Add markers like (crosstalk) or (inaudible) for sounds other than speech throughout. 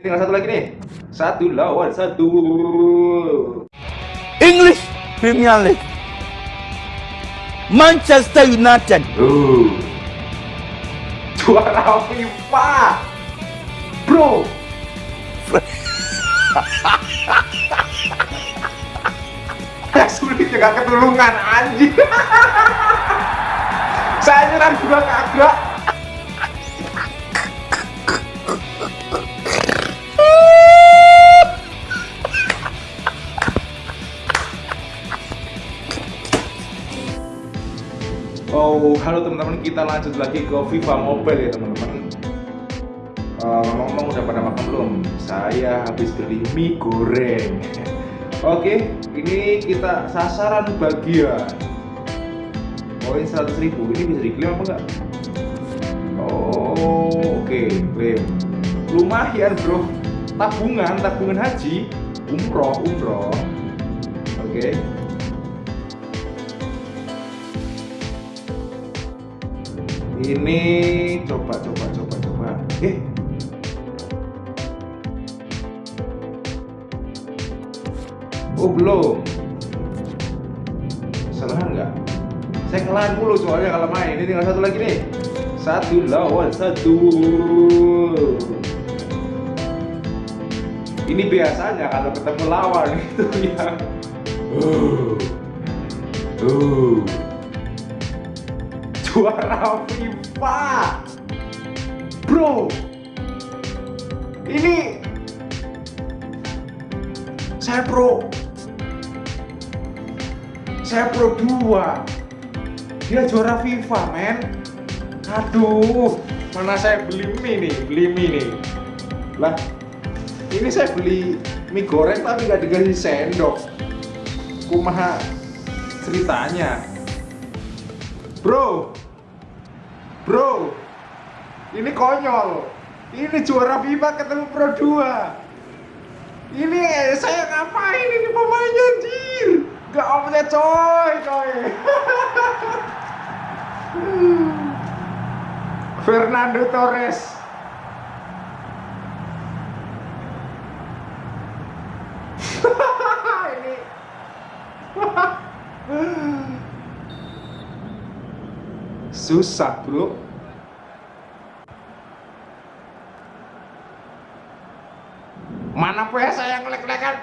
Tinggal satu lagi nih. Satu lawan satu. English Premier League. Manchester United. Uh. Juara FIFA. Bro. Sulit juga ketulungan anjing. (laughs) Saya nyerang juga kagak. Halo teman-teman, kita lanjut lagi ke FIFA Mobile ya teman-teman. Uh, ngomong-ngomong udah pada makan belum? Saya habis beli mie goreng. (laughs) Oke, ini kita sasaran bagian. Poin 100 ribu, ini bisa diklaim apa enggak? Oh, oke, okay. Lumayan bro, tabungan, tabungan haji, umroh, umroh. Oke. Ini coba coba coba coba. Eh. Oh belum. Salah nggak? Saya kelahan mulu soalnya kalau main. Ini tinggal satu lagi nih. Satu lawan satu. Ini biasanya kalau ketemu lawan (laughs) itu yang uh, uh juara FIFA. Bro. Ini saya pro. Saya pro 2 dia juara FIFA men. Aduh mana saya beli mie nih? Beli mie nih. Lah ini saya beli mie goreng tapi gak dikasih sendok. Kumaha ceritanya? Bro Bro, ini konyol. Ini juara FIFA ketemu Pro 2. Ini eh, saya ngapain ini pemainnya anjir? Gak offset coy, coy. (laughs) Fernando Torres. ini susah bro. Mana PS saya ngelek-lekan?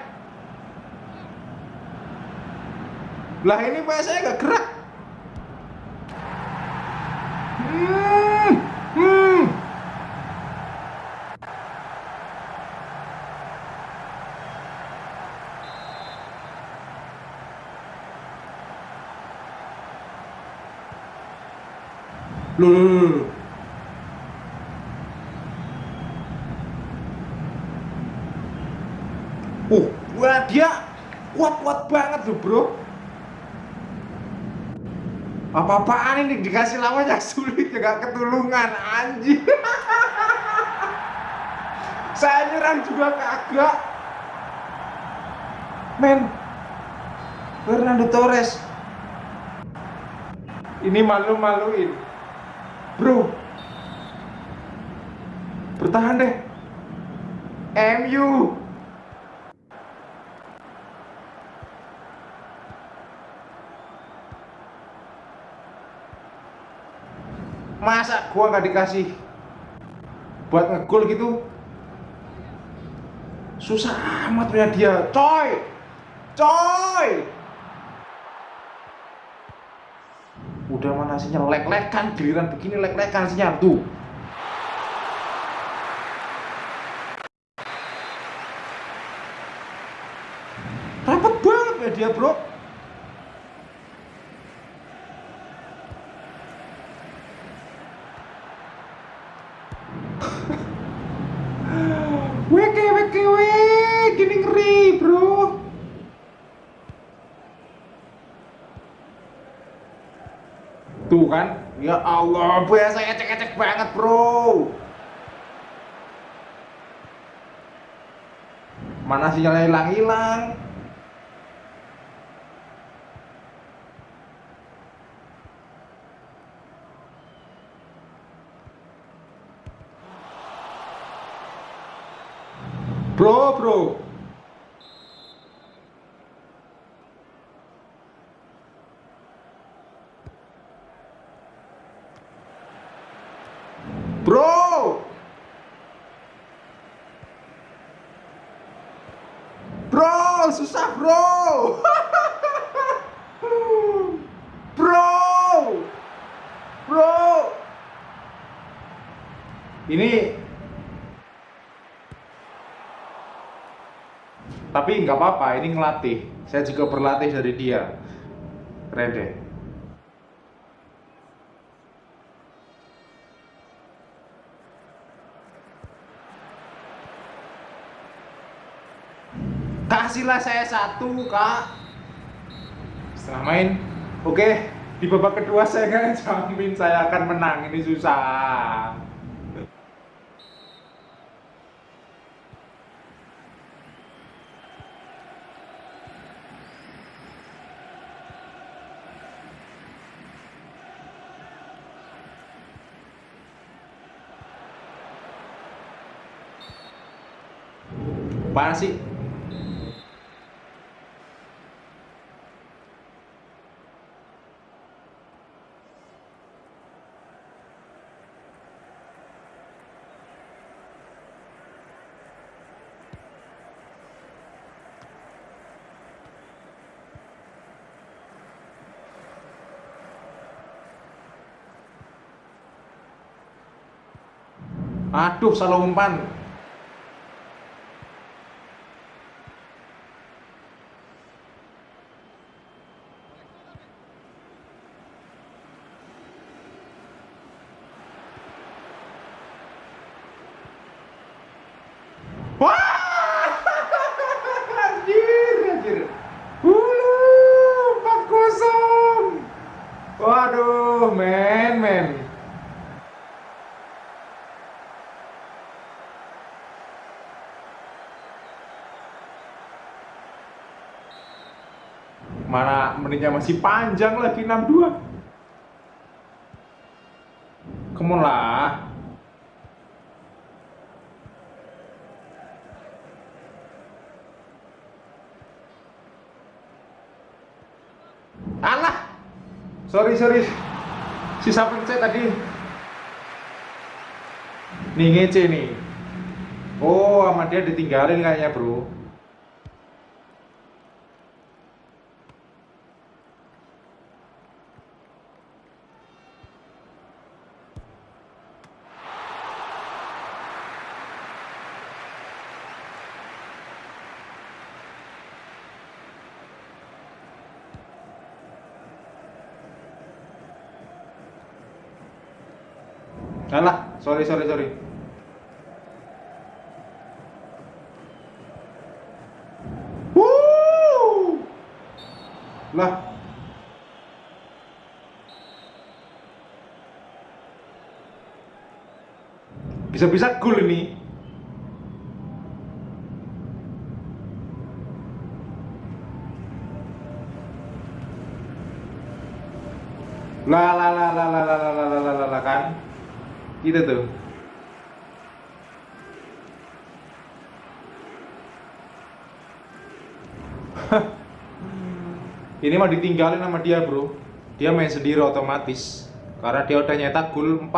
Lah ini PS saya gak gerak? Hmm. Loh, loh, loh. Uh, wah dia kuat-kuat banget loh bro. Apa-apaan ini? Dikasih lawan yang sulit ya gak ketulungan anjing. (laughs) Saya nyerang juga kagak. Men Fernando Torres. Ini malu-maluin Bro. Bertahan deh. MU Masa gua nggak dikasih buat ngegol gitu? Susah amat punya dia. Coy! Coy udah mana sinyal? Lek-lekan giliran begini lek-lekan sinyal tuh. Rapat banget ya dia bro Tuh kan, ya Allah, saya ecek-ecek banget bro. Mana sinyalnya hilang-hilang? Bro. Bro. Bro, susah, bro. bro. Bro. Ini tapi nggak apa-apa ini ngelatih saya juga berlatih dari dia keren deh kasihlah saya satu kak. Setelah main. Oke di babak kedua saya nggak jamin saya akan menang. Ini susah. Apaan sih? Aduh, salah umpan. Wah! Anjir, anjir. Hulu, 4-0. Waduh, men, men. Menitnya masih panjang lagi 62. Come on lah. Alah. Sorry, sorry. Sisa pencet tadi. Nih ngece nih. Oh, sama dia ditinggalin kayaknya, Bro. Alah, sorry, sorry, sorry. Lah. Bisa-bisa gol ini. Lah lah lah lah lah lah lah lah lah lah kan. Gitu tuh. (laughs) Ini mah ditinggalin sama dia, Bro. Dia main sendiri otomatis. Karena dia udah nyetak gol 4.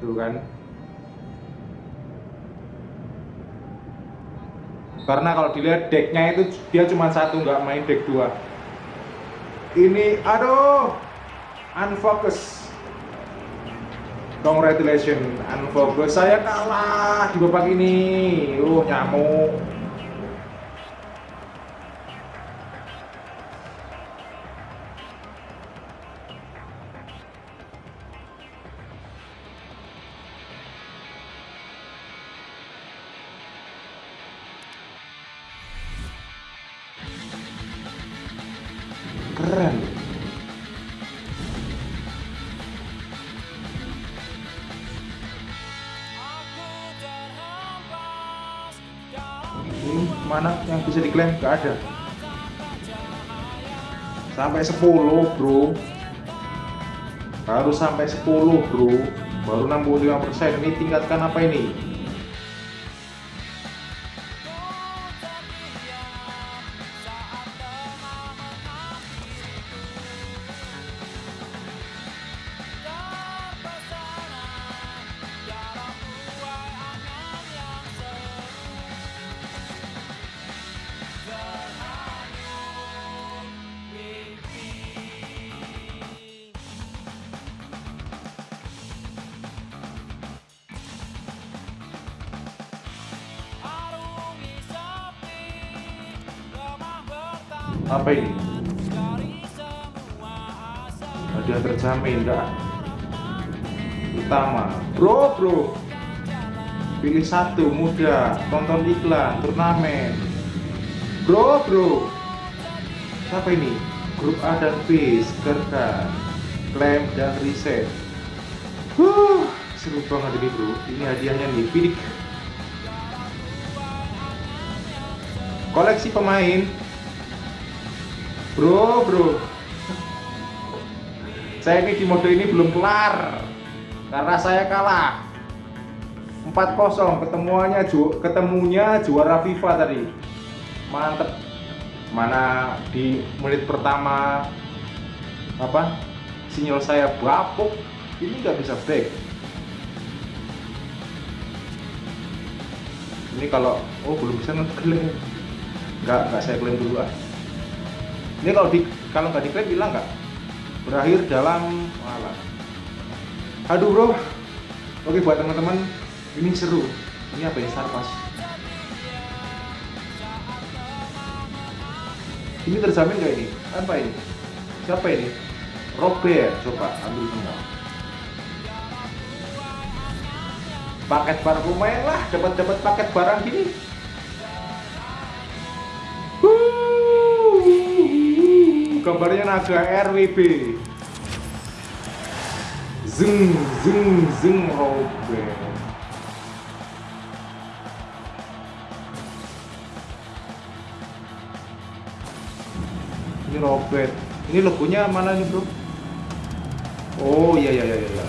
Tuh kan. Karena kalau dilihat decknya itu dia cuma satu nggak main deck dua. Ini aduh unfocus. Congratulations, unfocus. Saya kalah di babak ini. Oh, nyamuk. Mana yang bisa diklaim? Gak ada. Sampai 10, Bro. Baru sampai 10, Bro. Baru 65%. Ini tingkatkan apa ini? Apa ini? Hadiah terjamin enggak? Utama. Bro bro. Pilih satu muda. Tonton iklan turnamen. Bro bro. Siapa ini? Grup A dan B segerkan klaim dan riset. Huh, seru banget ini bro. Ini hadiahnya nih pilih koleksi pemain bro bro. Saya ini di mode ini belum kelar. Karena saya kalah. 4-0 ketemuannya ju ketemunya juara FIFA tadi. Mantep. Mana di menit pertama apa sinyal saya bapuk. Ini nggak bisa back ini kalau oh belum bisa ngeklaim nggak nggak saya klaim dulu ah ini kalau di kalau nggak diklaim bilang nggak? Berakhir dalam malah aduh bro. Oke buat teman-teman ini seru. Ini apa ya? Sarpas. Ini terjamin gak ini? Apa ini? Siapa ini? Robert. Coba ambil semua paket barang lumayan lah. Dapat dapat paket barang gini gambarnya naga RWB zeng zeng zeng Robert. Ini Robert. Ini logonya mana nih bro? Oh iya iya iya iya.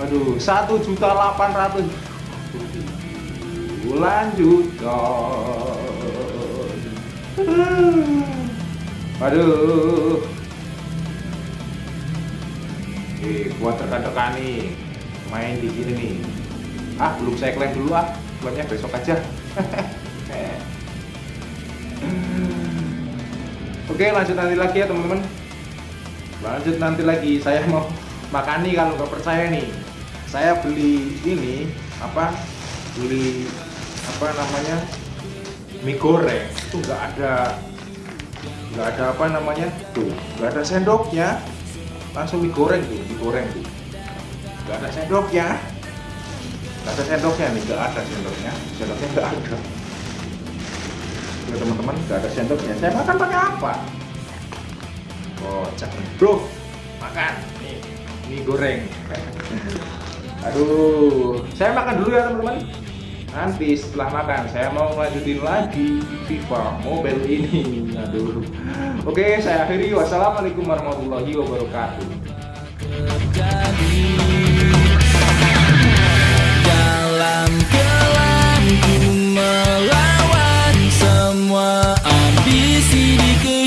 Aduh satu juta delapan ratus. Lanjut aduh Oke, buat rekan-rekan nih. Main di sini nih. Ah belum saya klaim dulu ah. Klaimnya besok aja. (laughs) Oke lanjut nanti lagi ya teman-teman. Lanjut nanti lagi. Saya mau makan nih kalau nggak percaya nih. Saya beli ini apa? Beli apa namanya? Mie goreng. Itu nggak ada nggak ada apa namanya. Tuh nggak ada sendoknya. Langsung mie goreng tuh mie goreng tuh. Nggak ada sendoknya. Nggak ada sendoknya nih nggak ada sendoknya. Sendoknya nggak ada. Ya teman-teman nggak ada sendoknya. Saya makan pakai apa? Oh cek bro. Makan. Nih mie goreng. (laughs) Aduh saya makan dulu ya teman-teman nanti setelah makan saya mau lanjutin lagi FIFA Mobile ini. Aduh. Oke saya akhiri. Wassalamualaikum warahmatullahi wabarakatuh. Melawan semua ambisi di